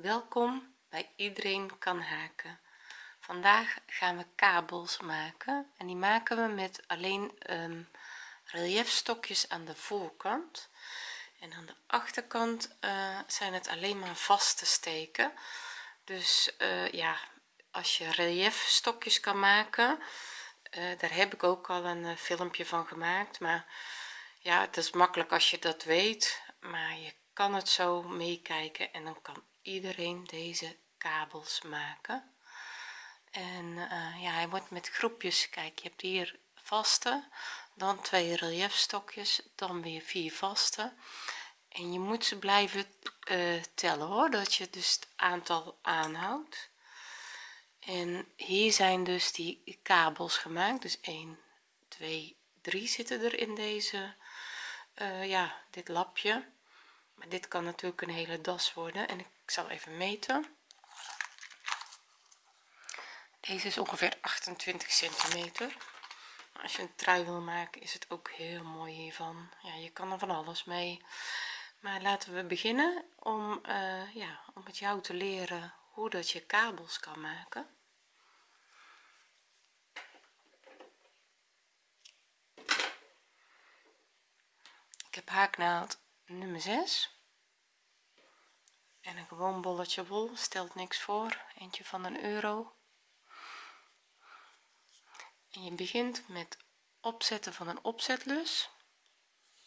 welkom bij iedereen kan haken. Vandaag gaan we kabels maken en die maken we met alleen um, relief stokjes aan de voorkant. En aan de achterkant uh, zijn het alleen maar vaste steken. Dus uh, ja als je relief stokjes kan maken uh, daar heb ik ook al een filmpje van gemaakt. Maar ja het is makkelijk als je dat weet. Maar je kan het zo meekijken en dan kan iedereen deze kabels maken. En uh, ja hij wordt met groepjes kijk je hebt hier vaste dan twee relief stokjes dan weer vier vaste. En je moet ze blijven uh, tellen hoor dat je dus het aantal aanhoudt. En hier zijn dus die kabels gemaakt dus 1 2 3 zitten er in deze uh, ja dit lapje. Maar dit kan natuurlijk een hele das worden en ik zal even meten. Deze is ongeveer 28 centimeter. Als je een trui wil maken is het ook heel mooi hiervan. Ja je kan er van alles mee. Maar laten we beginnen om uh, ja om met jou te leren hoe dat je kabels kan maken. Ik heb haaknaald nummer 6 en een gewoon bolletje wol stelt niks voor. Eentje van een euro. En je begint met opzetten van een opzetlus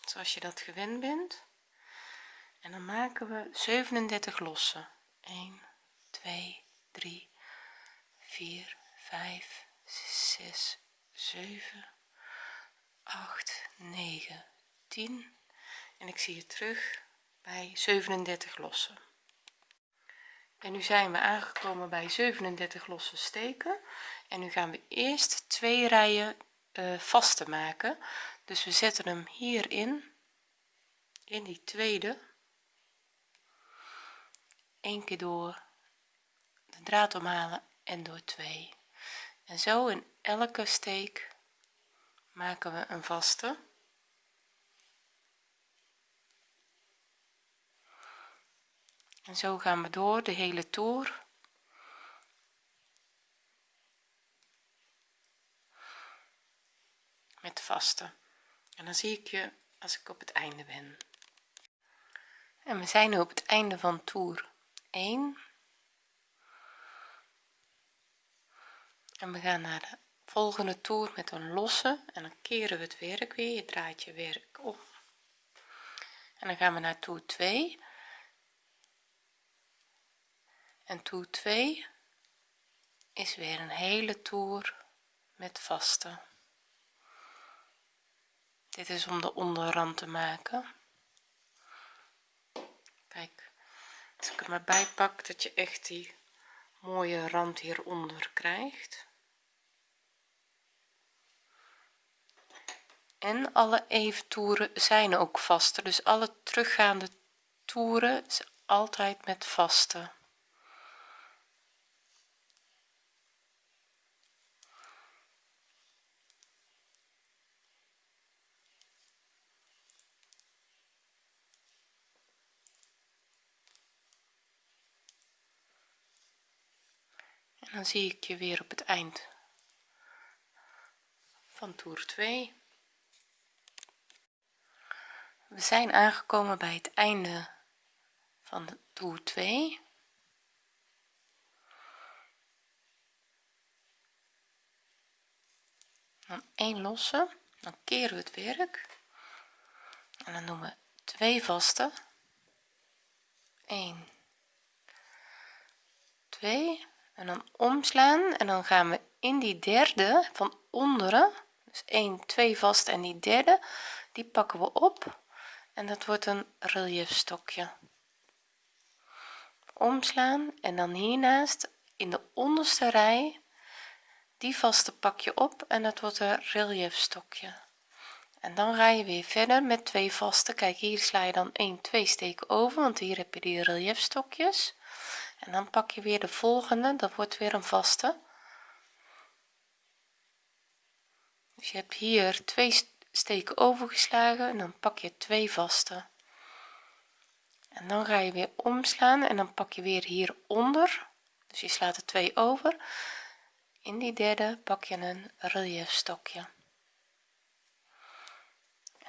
zoals je dat gewend bent. En dan maken we 37 lossen. 1 2 3 4 5 6 7 8 9 10 en ik zie je terug bij 37 lossen en nu zijn we aangekomen bij 37 losse steken. En nu gaan we eerst twee rijen uh, vaste maken. Dus we zetten hem hierin. In die tweede. Een keer door de draad omhalen en door twee. En zo in elke steek maken we een vaste en zo gaan we door de hele toer. Met vaste. En dan zie ik je als ik op het einde ben. En we zijn nu op het einde van toer 1 en we gaan naar de volgende toer met een losse. En dan keren we het werk weer. Je draait je werk om. En dan gaan we naar toer 2 en toer 2 is weer een hele toer met vaste dit is om de onderrand te maken. Kijk als ik er maar pak dat je echt die mooie rand hieronder krijgt. En alle eventoeren zijn ook vaste dus alle teruggaande toeren is altijd met vaste dan zie ik je weer op het eind van toer 2 we zijn aangekomen bij het einde van de toer 2 dan 1 losse dan keren we het werk. En dan doen we twee vaste. 1 2 en dan omslaan en dan gaan we in die derde van onderen dus 1 2 vast en die derde die pakken we op. En dat wordt een relief stokje omslaan en dan hiernaast in de onderste rij die vaste pak je op en dat wordt een relief stokje en dan ga je weer verder met twee vaste. Kijk hier sla je dan 1 2 steken over want hier heb je die relief stokjes en dan pak je weer de volgende dat wordt weer een vaste. Dus je hebt hier twee steken overgeslagen en dan pak je twee vaste. En dan ga je weer omslaan en dan pak je weer hieronder. Dus je slaat er twee over. In die derde pak je een relief stokje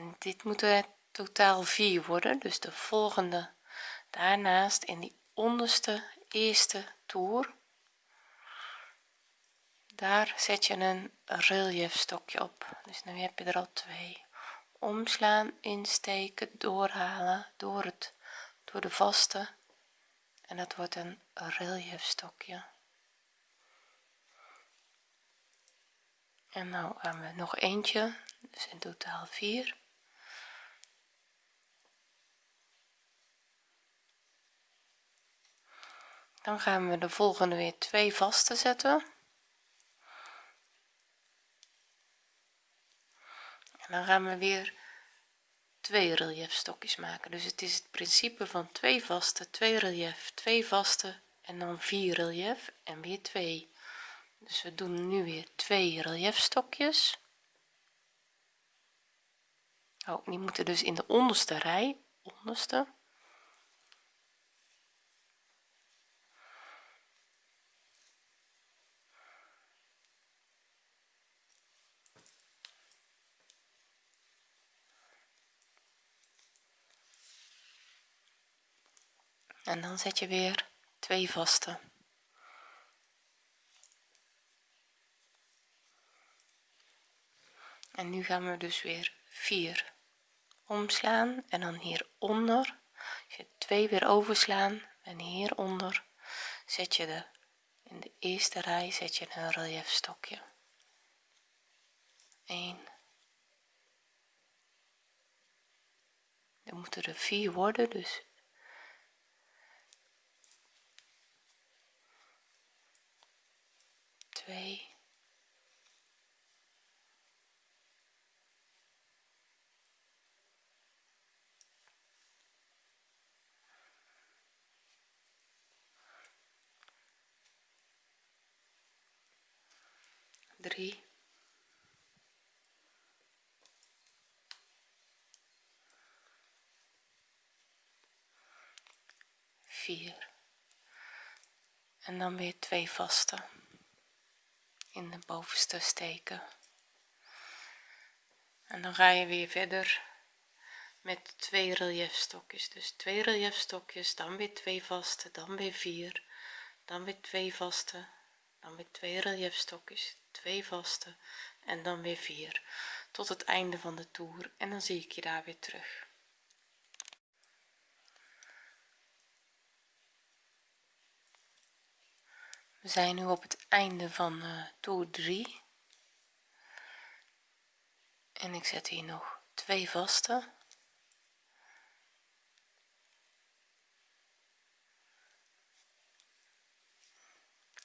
en dit moeten totaal 4 worden dus de volgende daarnaast in die onderste eerste toer. Daar zet je een relief stokje op. Dus nu heb je er al twee. Omslaan insteken doorhalen door het door de vaste. En dat wordt een relief stokje en nou gaan we nog eentje. Dus in totaal 4 dan gaan we de volgende weer twee vaste zetten. En dan gaan we weer twee relief stokjes maken. Dus het is het principe van twee vaste twee relief twee vaste en dan vier relief en weer twee. Dus we doen nu weer twee relief stokjes oh die moeten dus in de onderste rij onderste en dan zet je weer twee vaste en nu gaan we dus weer 4 omslaan en dan hieronder. Je twee weer overslaan en hieronder zet je de in de eerste rij zet je een relief stokje 1 er moeten er 4 worden dus 2 drie. Vier. En dan weer twee vaste in de bovenste steken. En dan ga je weer verder met twee relief stokjes dus twee relief stokjes dan weer twee vaste dan weer vier dan weer twee vaste dan weer twee relief stokjes twee vaste en dan weer vier. Tot het einde van de toer en dan zie ik je daar weer terug we zijn nu op het einde van uh, toer 3 en ik zet hier nog twee vaste.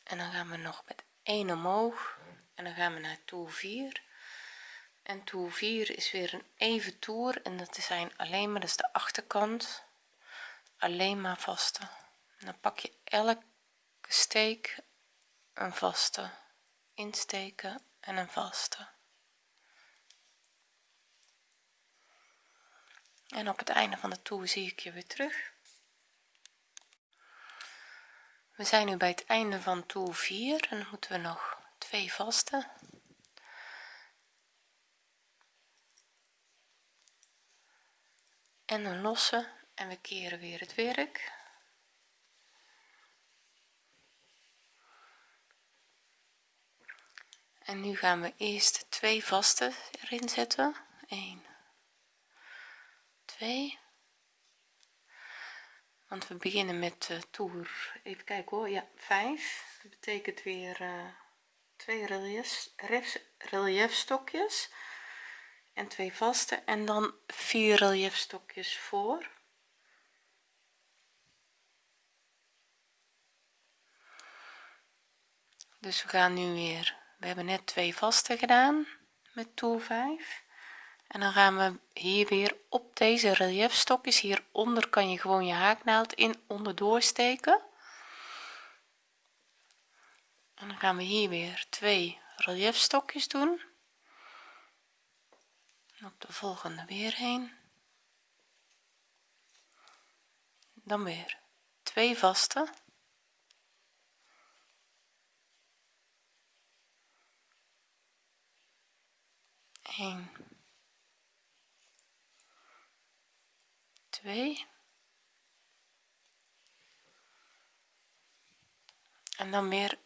En dan gaan we nog met 1 omhoog. En dan gaan we naar toer 4 en toer 4 is weer een even toer en dat zijn alleen maar is de achterkant. Alleen maar vaste. Dan pak je elke steek een vaste. Insteken en een vaste. En op het einde van de toer zie ik je weer terug. We zijn nu bij het einde van toer 4 en dan moeten we nog twee vaste. En een losse en we keren weer het werk en nu gaan we eerst twee vaste erin zetten. 1 2 want we beginnen met uh, toer. Even kijken hoor. Ja 5 dat betekent weer uh, twee relief, relief stokjes en twee vaste en dan vier relief stokjes voor. Dus we gaan nu weer we hebben net twee vaste gedaan met toer 5 en dan gaan we hier weer op deze relief stokjes hieronder kan je gewoon je haaknaald in onderdoor steken en dan gaan we hier weer twee relief stokjes doen op de volgende weer heen. Dan weer twee vaste 1 2 en dan weer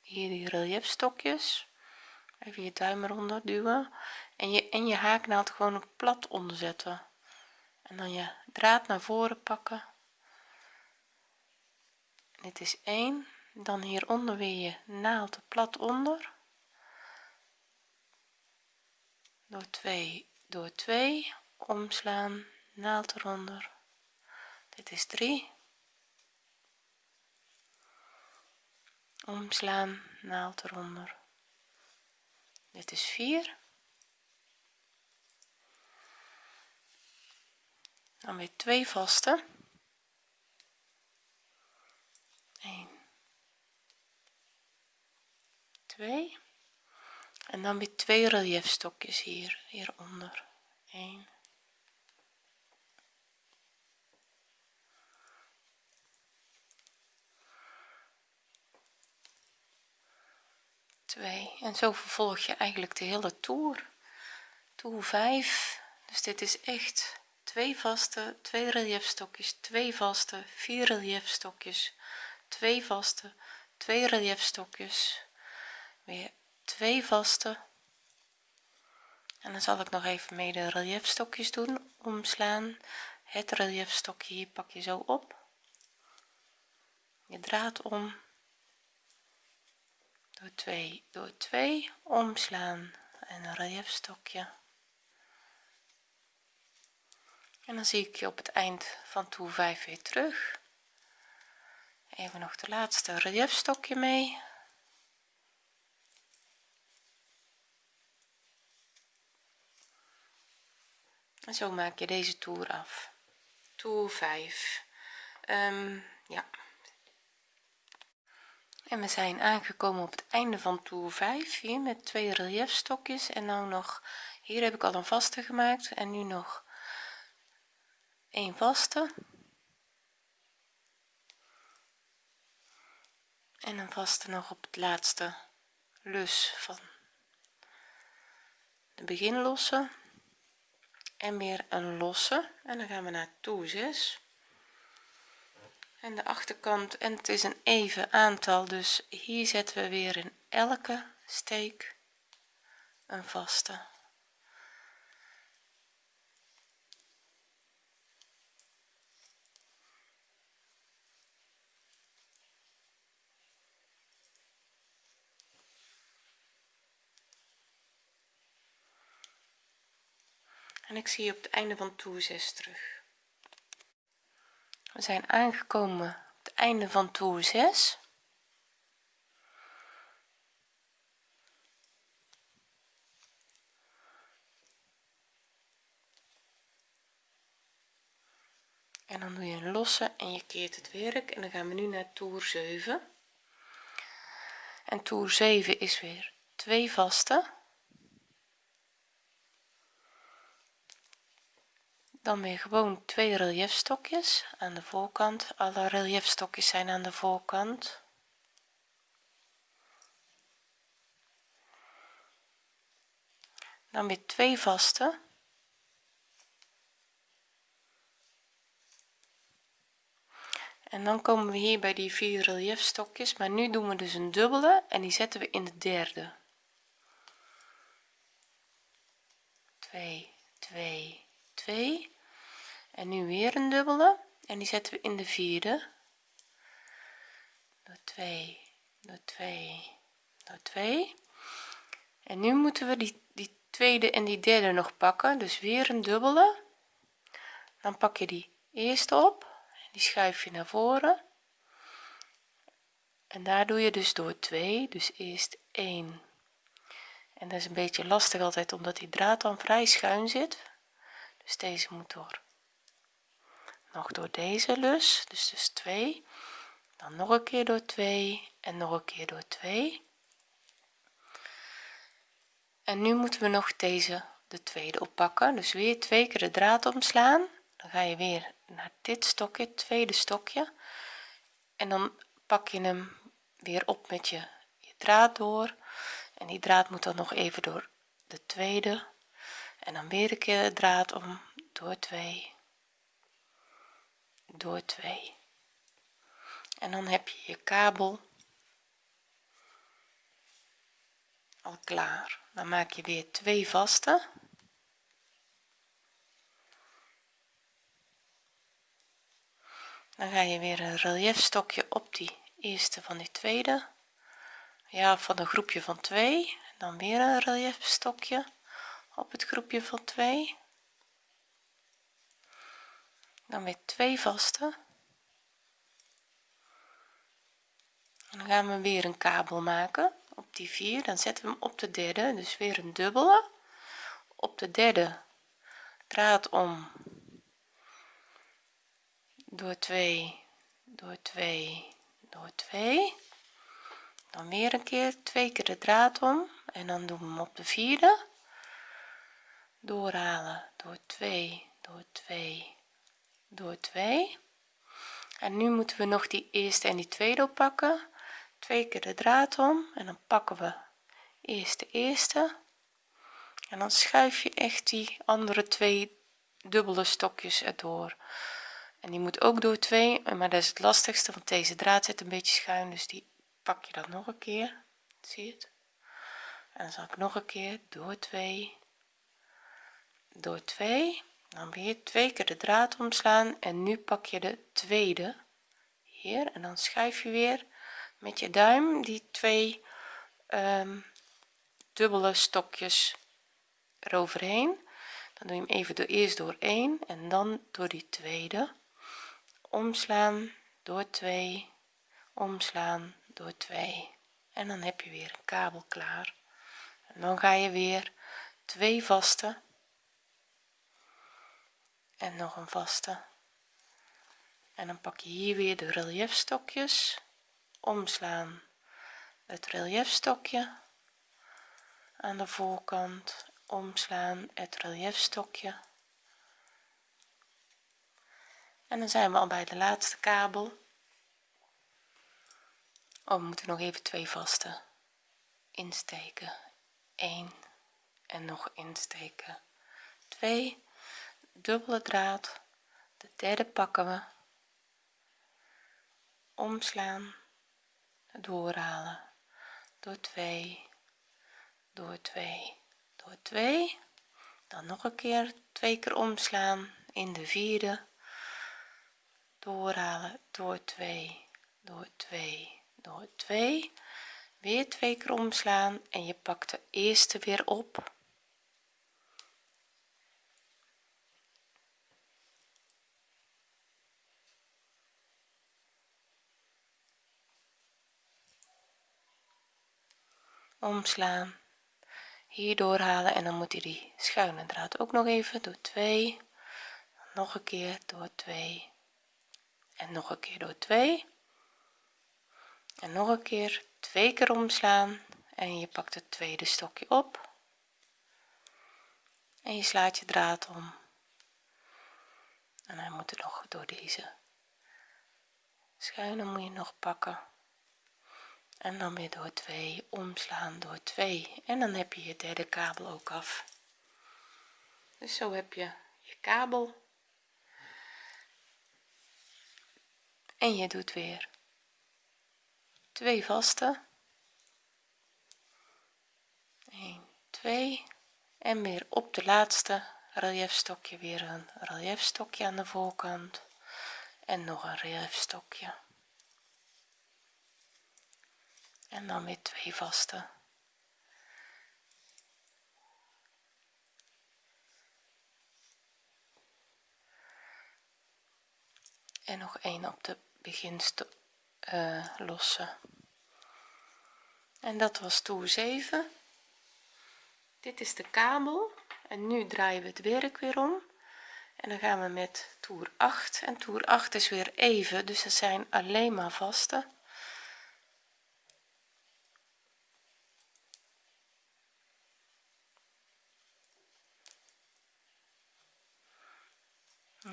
hier die reliefstokjes even je duim eronder duwen. En je en je haaknaald gewoon plat onderzetten en dan je draad naar voren pakken. Dit is 1 dan hieronder weer je naald plat onder door 2 door 2 omslaan naald eronder. Dit is 3 omslaan naald eronder. Dit is 4 dan weer twee vaste. 1 2 en dan weer twee reliefstokjes hier hieronder. 1 2 en zo vervolg je eigenlijk de hele toer. Toer 5 dus dit is echt twee vaste twee reliefstokjes twee vaste vier reliefstokjes twee vaste twee reliefstokjes weer twee vaste. En dan zal ik nog even mee de reliefstokjes doen omslaan. Het reliefstokje hier pak je zo op. Je draad om. Door 2 door 2 omslaan. En een reliefstokje en dan zie ik je op het eind van toer 5 weer terug. Even nog de laatste reliefstokje mee en zo maak je deze toer af. Toer 5 um, ja. En we zijn aangekomen op het einde van toer 5 hier met twee reliefstokjes en nou nog hier heb ik al een vaste gemaakt en nu nog een vaste. En een vaste nog op het laatste lus van de beginlosse en weer een losse. En dan gaan we naar toer 6 en de achterkant en het is een even aantal dus hier zetten we weer in elke steek een vaste en ik zie je op het einde van toer 6 terug. We zijn aangekomen op het einde van toer 6 en dan doe je een losse en je keert het werk. En dan gaan we nu naar toer 7 en toer 7 is weer twee vaste dan weer gewoon twee reliefstokjes aan de voorkant. Alle reliefstokjes zijn aan de voorkant. Dan weer twee vaste. En dan komen we hier bij die vier reliefstokjes maar nu doen we dus een dubbele en die zetten we in de derde. 2 2 2 en nu weer een dubbele. En die zetten we in de vierde. Door 2 door 2 door 2 en nu moeten we die, die tweede en die derde nog pakken. Dus weer een dubbele. Dan pak je die eerste op. Die schuif je naar voren. En daar doe je dus door 2 dus eerst 1 en dat is een beetje lastig altijd omdat die draad dan vrij schuin zit. Dus deze moet door nog door deze lus dus dus 2 dan nog een keer door 2 en nog een keer door 2 en nu moeten we nog deze de tweede oppakken. Dus weer twee keer de draad omslaan. Dan ga je weer naar dit stokje tweede stokje. En dan pak je hem weer op met je, je draad door. En die draad moet dan nog even door de tweede. En dan weer een keer de draad om door 2 door 2 en dan heb je je kabel al klaar. Dan maak je weer twee vaste. Dan ga je weer een relief stokje op die eerste van die tweede. Ja van een groepje van 2 dan weer een relief stokje op het groepje van 2 dan weer twee vaste. En dan gaan we weer een kabel maken op die 4 dan zetten we hem op de derde dus weer een dubbele. Op de derde draad om door 2 door 2 door 2 dan weer een keer twee keer de draad om en dan doen we hem op de vierde. Doorhalen door 2 door 2 door 2 en nu moeten we nog die eerste en die tweede oppakken. Twee keer de draad om en dan pakken we eerst de eerste. En dan schuif je echt die andere twee dubbele stokjes erdoor. En die moet ook door twee maar dat is het lastigste want deze draad zit een beetje schuin dus die pak je dan nog een keer. Zie je het? En dan zal ik nog een keer door 2 door 2 dan weer twee keer de draad omslaan en nu pak je de tweede. Hier en dan schuif je weer met je duim die twee um, dubbele stokjes eroverheen. Dan doe je hem even door eerst door 1 en dan door die tweede. Omslaan door 2 omslaan door 2 en dan heb je weer een kabel klaar. En dan ga je weer twee vaste en nog een vaste. En dan pak je hier weer de relief stokjes omslaan het relief stokje aan de voorkant. Omslaan het relief stokje en dan zijn we al bij de laatste kabel. Oh, we moeten nog even twee vaste insteken. 1 en nog insteken. 2 dubbele draad. De derde pakken we. Omslaan. Doorhalen. Door 2 door 2 door 2 dan nog een keer twee keer omslaan in de vierde. Doorhalen. Door 2 door 2 door 2 weer twee keer omslaan en je pakt de eerste weer op omslaan. Hier doorhalen en dan moet hij die schuine draad ook nog even door 2 nog een keer door 2 en nog een keer door 2 en nog een keer twee keer omslaan. En je pakt het tweede stokje op. En je slaat je draad om. En hij moet er nog door deze schuine moet je nog pakken en dan weer door 2 omslaan door 2 en dan heb je je derde kabel ook af. Dus zo heb je je kabel. En je doet weer twee vaste. 1 2 en weer op de laatste relief stokje weer een relief stokje aan de voorkant. En nog een relief stokje en dan weer twee vaste. En nog een op de beginste uh, losse. En dat was toer 7 dit is de kabel. En nu draaien we het werk weer om. En dan gaan we met toer 8 en toer 8 is weer even. Dus dat zijn alleen maar vaste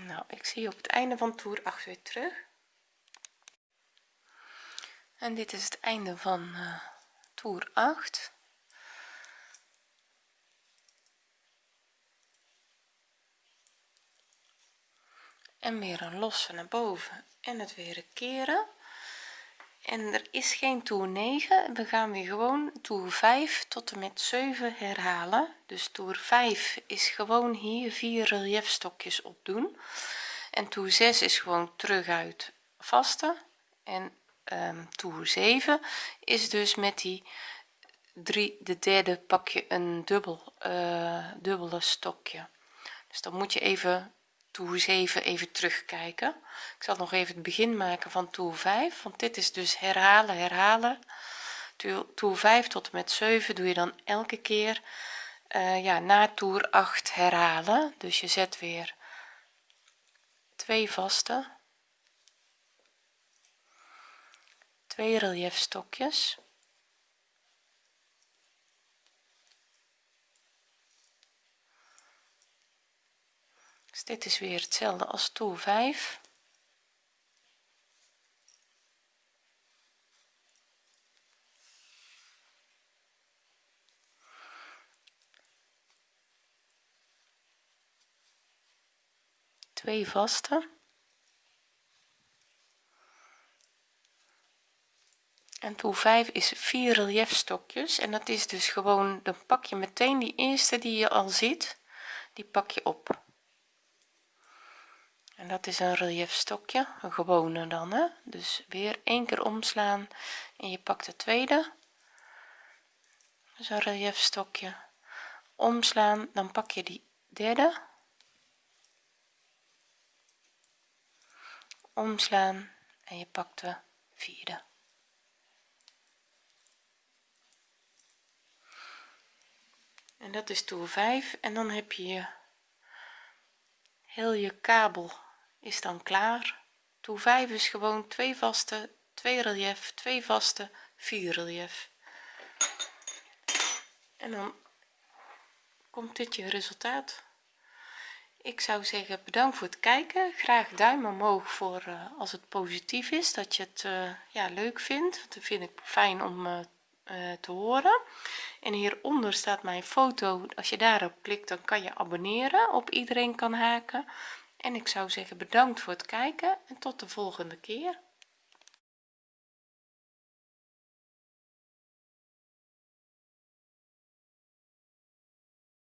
nou ik zie op het einde van toer 8 weer terug. En dit is het einde van uh, toer 8 en weer een losse naar boven en het weer keren. En er is geen toer 9 we gaan weer gewoon toer 5 tot en met 7 herhalen. Dus toer 5 is gewoon hier vier reliefstokjes opdoen en toer 6 is gewoon terug uit vaste en um, toer 7 is dus met die drie de derde pak je een dubbel uh, dubbele stokje. Dus dan moet je even toer 7 even terugkijken. Ik zal nog even het begin maken van toer 5 want dit is dus herhalen herhalen. Toer 5 tot en met 7 doe je dan elke keer uh, ja na toer 8 herhalen. Dus je zet weer twee vaste. Twee relief stokjes dus dit is weer hetzelfde als toer 5 twee vaste. En toer 5 is 4 relief stokjes en dat is dus gewoon dan pak je meteen die eerste die je al ziet die pak je op. En dat is een relief stokje een gewone dan hè. Dus weer één keer omslaan en je pakt de tweede. Een relief stokje omslaan dan pak je die derde omslaan en je pakt de vierde. En dat is toer 5 en dan heb je heel je kabel is dan klaar. Toer 5 is gewoon twee vaste twee relief twee vaste vier relief. En dan komt dit je resultaat ik zou zeggen bedankt voor het kijken. Graag duim omhoog voor uh, als het positief is dat je het uh, ja leuk vindt. Dat vind ik fijn om uh, te horen. En hieronder staat mijn foto. Als je daarop klikt dan kan je abonneren op iedereen kan haken. En ik zou zeggen bedankt voor het kijken en tot de volgende keer